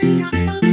Three,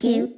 two,